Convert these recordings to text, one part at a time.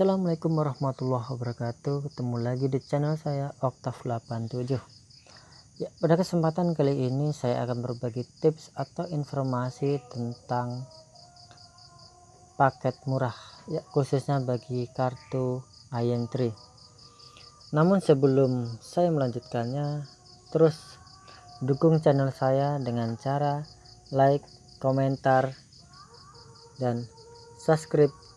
Assalamualaikum warahmatullahi wabarakatuh. Ketemu lagi di channel saya Oktav 87 ya pada kesempatan kali ini saya akan berbagi tips atau informasi tentang paket murah ya khususnya bagi kartu IM3 namun sebelum saya melanjutkannya terus dukung channel saya dengan cara like komentar dan subscribe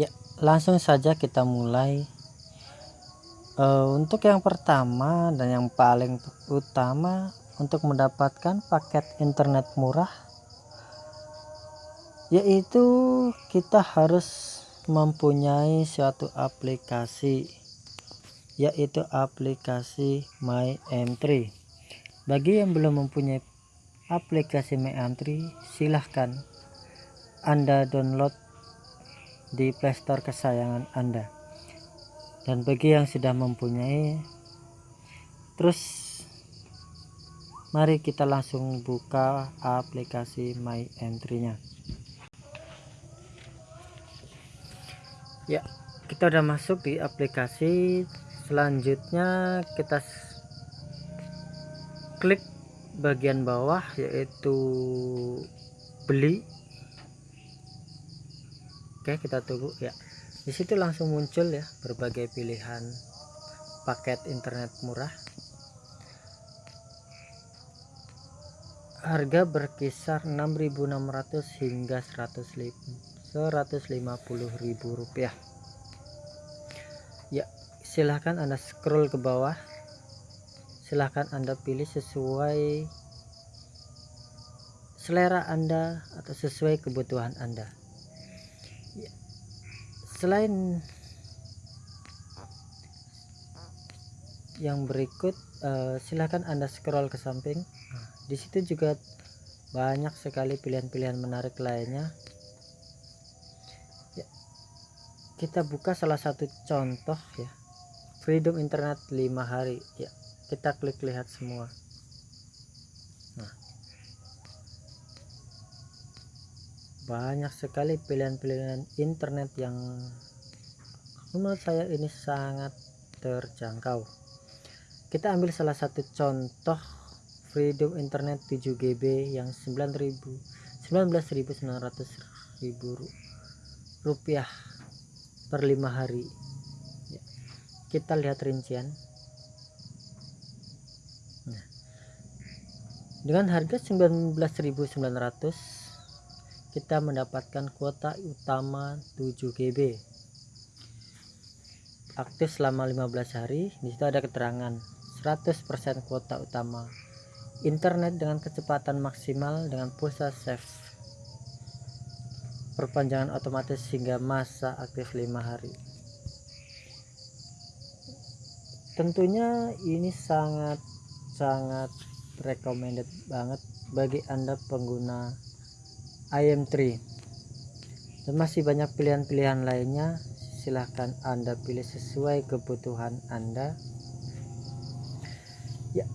ya langsung saja kita mulai. Uh, untuk yang pertama dan yang paling utama untuk mendapatkan paket internet murah yaitu kita harus mempunyai suatu aplikasi yaitu aplikasi My M3 bagi yang belum mempunyai aplikasi My M3 silahkan anda download di playstore kesayangan anda. Dan bagi yang sudah mempunyai terus mari kita langsung buka aplikasi my entry nya ya kita udah masuk di aplikasi. Selanjutnya kita klik bagian bawah yaitu beli Oke kita tunggu ya. Di situ langsung muncul ya berbagai pilihan paket internet murah. Harga berkisar 6.600 hingga 150.000 rupiah. Ya silahkan anda scroll ke bawah. Silahkan anda pilih sesuai selera anda atau sesuai kebutuhan anda selain yang berikut uh, silahkan anda scroll ke samping. Di situ juga banyak sekali pilihan-pilihan menarik lainnya. Ya, kita buka salah satu contoh ya. Freedom internet 5 hari. Ya kita klik lihat semua banyak sekali pilihan-pilihan internet yang menurut saya ini sangat terjangkau kita ambil salah satu contoh freedom internet 7 GB yang 9000 19.900 ribu rupiah per lima hari ya. kita lihat rincian nah, dengan harga 19.900 kita mendapatkan kuota utama 7 GB aktif selama 15 hari di situ ada keterangan. 100% kuota utama. Internet dengan kecepatan maksimal dengan pulsa save. Perpanjangan otomatis hingga masa aktif 5 hari. Tentunya ini sangat sangat recommended banget bagi anda pengguna IM3 dan masih banyak pilihan-pilihan lainnya. Silahkan anda pilih sesuai kebutuhan anda. Ya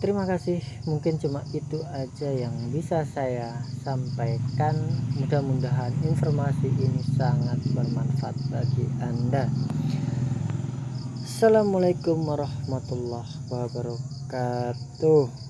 terima kasih. Mungkin cuma itu aja yang bisa saya sampaikan. Mudah-mudahan informasi ini sangat bermanfaat bagi anda. Assalamualaikum warahmatullahi wabarakatuh